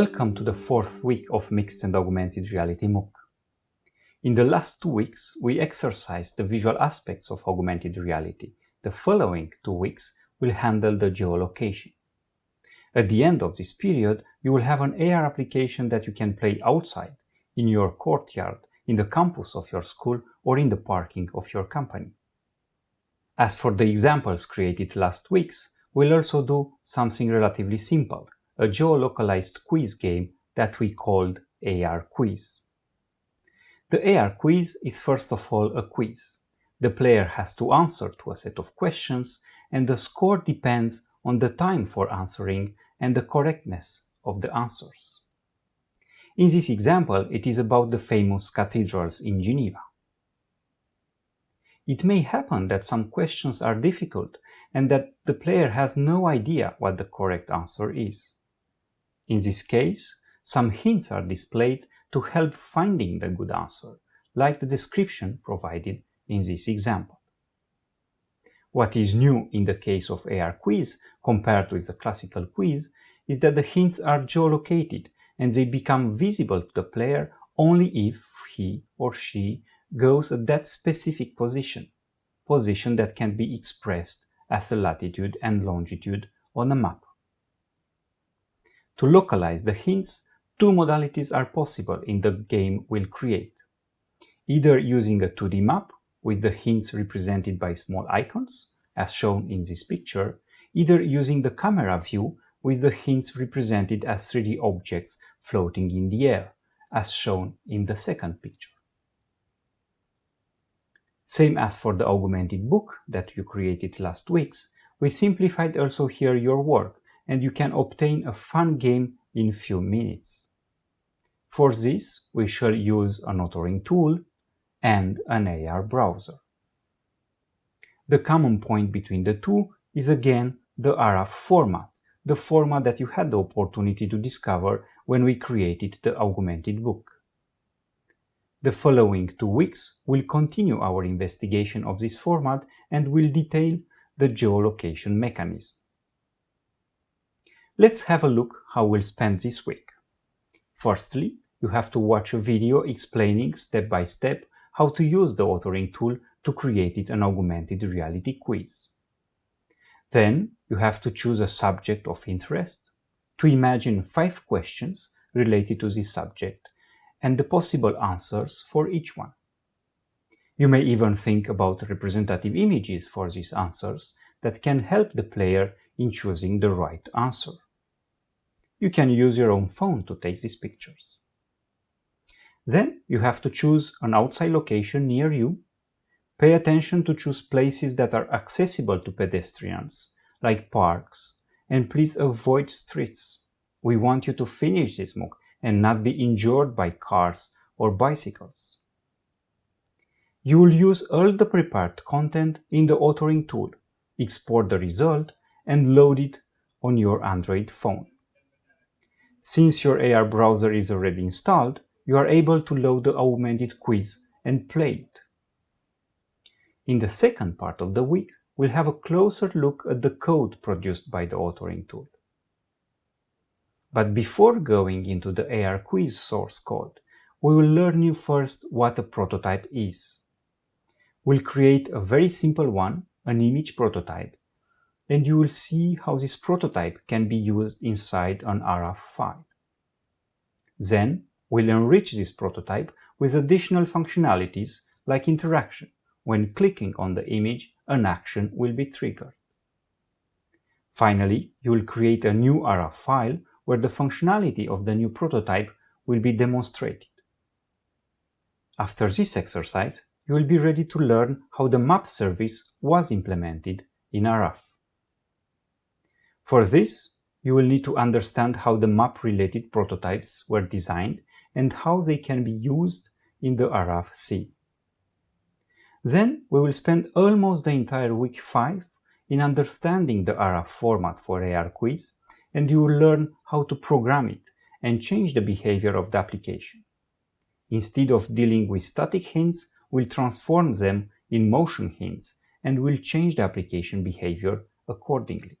Welcome to the fourth week of Mixed and Augmented Reality MOOC. In the last two weeks, we exercised the visual aspects of augmented reality. The following two weeks will handle the geolocation. At the end of this period, you will have an AR application that you can play outside, in your courtyard, in the campus of your school, or in the parking of your company. As for the examples created last weeks, we'll also do something relatively simple, a geolocalized quiz game that we called AR Quiz. The AR Quiz is first of all a quiz. The player has to answer to a set of questions and the score depends on the time for answering and the correctness of the answers. In this example, it is about the famous cathedrals in Geneva. It may happen that some questions are difficult and that the player has no idea what the correct answer is. In this case, some hints are displayed to help finding the good answer, like the description provided in this example. What is new in the case of AR quiz compared with the classical quiz is that the hints are geolocated and they become visible to the player only if he or she goes at that specific position, position that can be expressed as a latitude and longitude on a map. To localize the hints, two modalities are possible in the game we'll create. Either using a 2D map with the hints represented by small icons, as shown in this picture, either using the camera view with the hints represented as 3D objects floating in the air, as shown in the second picture. Same as for the augmented book that you created last weeks, we simplified also here your work and you can obtain a fun game in few minutes. For this, we shall use an authoring tool and an AR browser. The common point between the two is again the ARAF format, the format that you had the opportunity to discover when we created the augmented book. The following two weeks will continue our investigation of this format and will detail the geolocation mechanism. Let's have a look how we'll spend this week. Firstly, you have to watch a video explaining step by step how to use the authoring tool to create an augmented reality quiz. Then you have to choose a subject of interest, to imagine five questions related to this subject and the possible answers for each one. You may even think about representative images for these answers that can help the player in choosing the right answer. You can use your own phone to take these pictures. Then you have to choose an outside location near you. Pay attention to choose places that are accessible to pedestrians, like parks, and please avoid streets. We want you to finish this MOOC and not be injured by cars or bicycles. You will use all the prepared content in the authoring tool, export the result, and load it on your Android phone. Since your AR browser is already installed, you are able to load the augmented quiz and play it. In the second part of the week, we'll have a closer look at the code produced by the authoring tool. But before going into the AR quiz source code, we will learn you first what a prototype is. We'll create a very simple one, an image prototype, and you will see how this prototype can be used inside an ARAF file. Then, we'll enrich this prototype with additional functionalities like interaction. When clicking on the image, an action will be triggered. Finally, you will create a new ARAF file where the functionality of the new prototype will be demonstrated. After this exercise, you will be ready to learn how the map service was implemented in ARAF. For this, you will need to understand how the map-related prototypes were designed and how they can be used in the ARAF C. Then we will spend almost the entire week 5 in understanding the ARAF format for AR quiz and you will learn how to program it and change the behavior of the application. Instead of dealing with static hints, we'll transform them in motion hints and will change the application behavior accordingly.